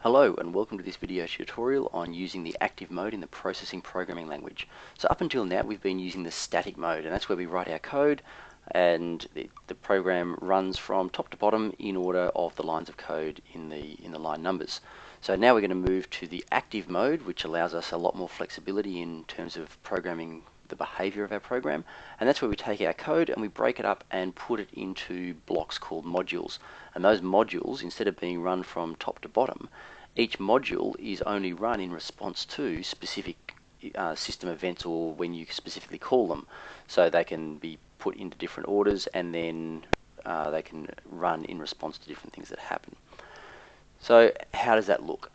Hello and welcome to this video tutorial on using the active mode in the processing programming language. So up until now we've been using the static mode and that's where we write our code and the, the program runs from top to bottom in order of the lines of code in the in the line numbers. So now we're going to move to the active mode which allows us a lot more flexibility in terms of programming the behavior of our program and that's where we take our code and we break it up and put it into blocks called modules. And those modules instead of being run from top to bottom each module is only run in response to specific uh, system events or when you specifically call them. So they can be put into different orders and then uh, they can run in response to different things that happen. So how does that look?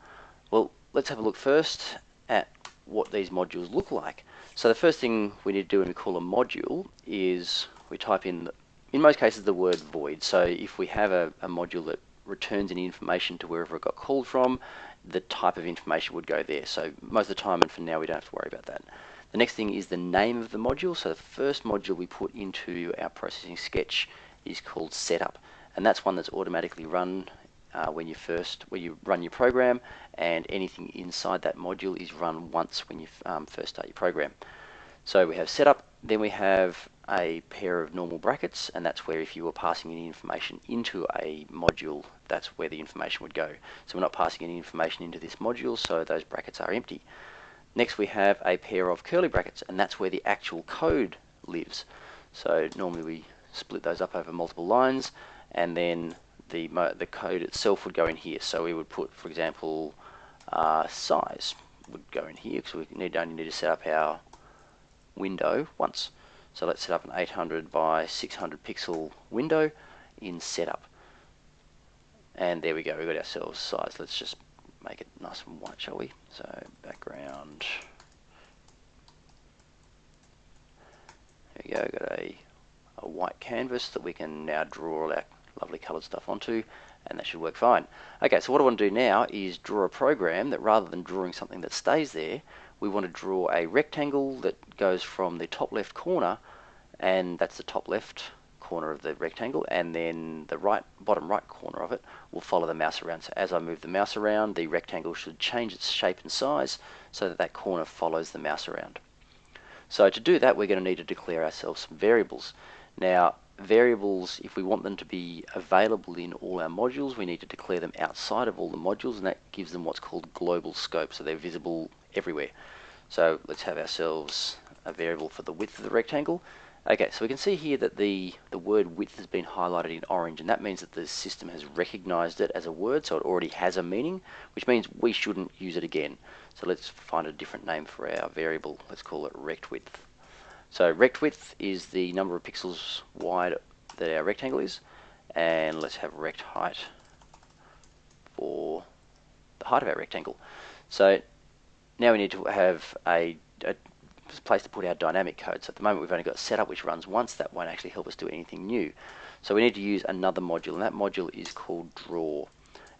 Well let's have a look first at what these modules look like so the first thing we need to do when we call a module is we type in, in most cases, the word void. So if we have a, a module that returns any information to wherever it got called from, the type of information would go there. So most of the time, and for now, we don't have to worry about that. The next thing is the name of the module. So the first module we put into our processing sketch is called setup. And that's one that's automatically run uh, when you first when you run your program and anything inside that module is run once when you um, first start your program. So we have setup, then we have a pair of normal brackets and that's where if you were passing any information into a module that's where the information would go. So we're not passing any information into this module so those brackets are empty. Next we have a pair of curly brackets and that's where the actual code lives. So normally we split those up over multiple lines and then the, the code itself would go in here. So we would put, for example, uh, size would go in here because we need, only need to set up our window once. So let's set up an 800 by 600 pixel window in setup. And there we go, we've got ourselves size. Let's just make it nice and white, shall we? So background. There we go, got a, a white canvas that we can now draw all our lovely coloured stuff onto and that should work fine. Okay, so what I want to do now is draw a program that rather than drawing something that stays there, we want to draw a rectangle that goes from the top left corner, and that's the top left corner of the rectangle, and then the right bottom right corner of it will follow the mouse around. So as I move the mouse around, the rectangle should change its shape and size so that that corner follows the mouse around. So to do that, we're going to need to declare ourselves some variables. Now, variables, if we want them to be available in all our modules, we need to declare them outside of all the modules, and that gives them what's called global scope, so they're visible everywhere. So let's have ourselves a variable for the width of the rectangle. Okay, so we can see here that the, the word width has been highlighted in orange, and that means that the system has recognized it as a word, so it already has a meaning, which means we shouldn't use it again. So let's find a different name for our variable. Let's call it rect width. So rect width is the number of pixels wide that our rectangle is, and let's have rect height for the height of our rectangle. So now we need to have a, a place to put our dynamic code. So at the moment we've only got setup which runs once. That won't actually help us do anything new. So we need to use another module, and that module is called draw.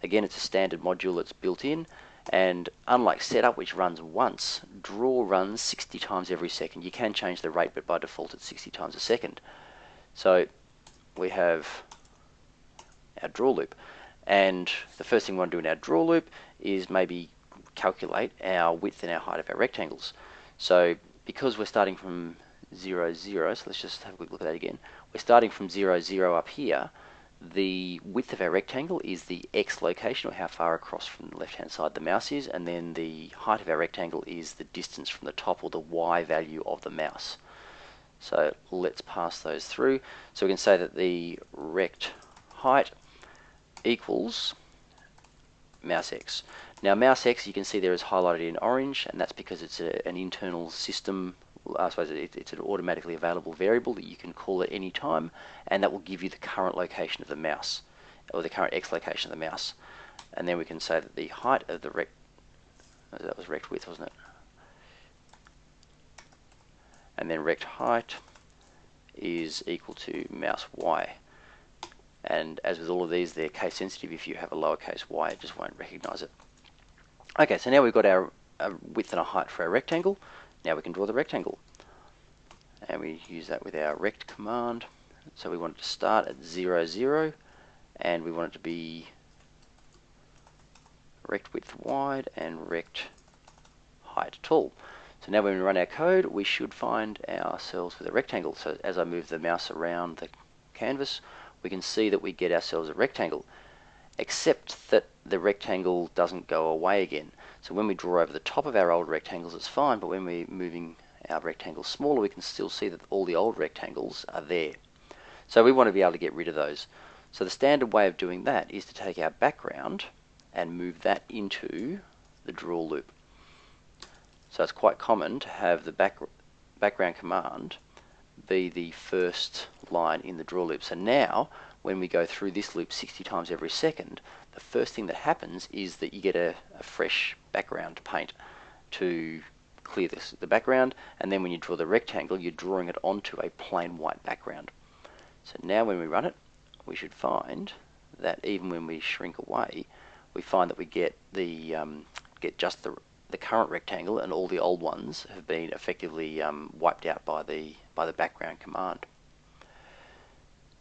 Again, it's a standard module that's built in, and unlike setup, which runs once, draw runs 60 times every second. You can change the rate, but by default it's 60 times a second. So we have our draw loop. And the first thing we want to do in our draw loop is maybe calculate our width and our height of our rectangles. So because we're starting from 0, 0, so let's just have a quick look at that again. We're starting from 0, 0 up here the width of our rectangle is the x location or how far across from the left hand side the mouse is and then the height of our rectangle is the distance from the top or the y value of the mouse. So let's pass those through. So we can say that the rect height equals mouse x. Now mouse x you can see there is highlighted in orange and that's because it's a, an internal system I suppose it, it's an automatically available variable that you can call at any time and that will give you the current location of the mouse or the current x location of the mouse. And then we can say that the height of the rect that was rect width wasn't it? And then rect height is equal to mouse y. And as with all of these they're case sensitive. If you have a lowercase y it just won't recognize it. Okay so now we've got our width and a height for our rectangle now we can draw the rectangle. And we use that with our rect command. So we want it to start at 0, 0, and we want it to be rect width wide and rect height tall. So now when we run our code, we should find ourselves with a rectangle. So as I move the mouse around the canvas, we can see that we get ourselves a rectangle, except that the rectangle doesn't go away again. So when we draw over the top of our old rectangles, it's fine, but when we're moving our rectangles smaller, we can still see that all the old rectangles are there. So we want to be able to get rid of those. So the standard way of doing that is to take our background and move that into the draw loop. So it's quite common to have the back, background command be the first line in the draw loop. So now, when we go through this loop 60 times every second, the first thing that happens is that you get a, a fresh background paint to clear this, the background, and then when you draw the rectangle, you're drawing it onto a plain white background. So now when we run it, we should find that even when we shrink away, we find that we get the um, get just the the current rectangle and all the old ones have been effectively um, wiped out by the by the background command.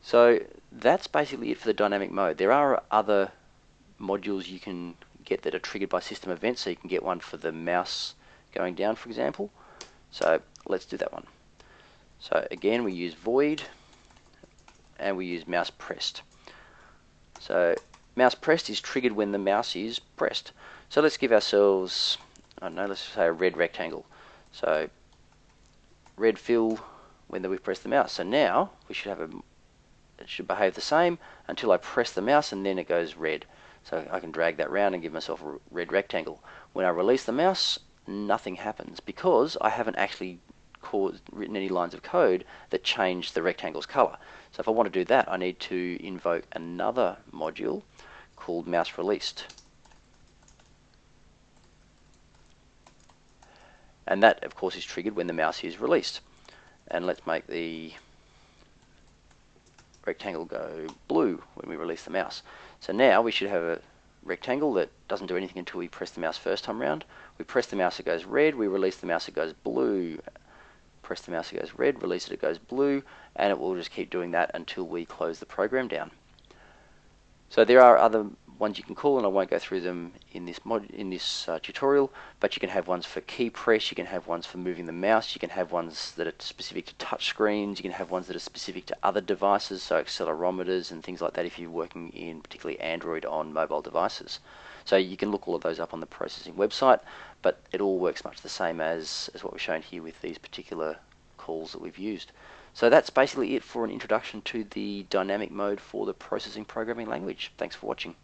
So that's basically it for the dynamic mode. There are other modules you can get that are triggered by system events. So you can get one for the mouse going down, for example. So let's do that one. So again, we use void and we use mouse pressed. So mouse pressed is triggered when the mouse is pressed. So let's give ourselves I don't know, let's say a red rectangle. So red fill when we press the mouse. So now we should have a, it should behave the same until I press the mouse and then it goes red. So I can drag that round and give myself a red rectangle. When I release the mouse, nothing happens because I haven't actually caused, written any lines of code that change the rectangle's color. So if I want to do that, I need to invoke another module called mouse released. and that of course is triggered when the mouse is released and let's make the rectangle go blue when we release the mouse. So now we should have a rectangle that doesn't do anything until we press the mouse first time round. We press the mouse it goes red. We release the mouse it goes blue. Press the mouse it goes red. Release it it goes blue. And it will just keep doing that until we close the program down so there are other ones you can call, and I won't go through them in this mod in this uh, tutorial. But you can have ones for key press, you can have ones for moving the mouse, you can have ones that are specific to touch screens, you can have ones that are specific to other devices, so accelerometers and things like that. If you're working in particularly Android on mobile devices, so you can look all of those up on the processing website. But it all works much the same as as what we've shown here with these particular calls that we've used. So that's basically it for an introduction to the dynamic mode for the processing programming language. Thanks for watching.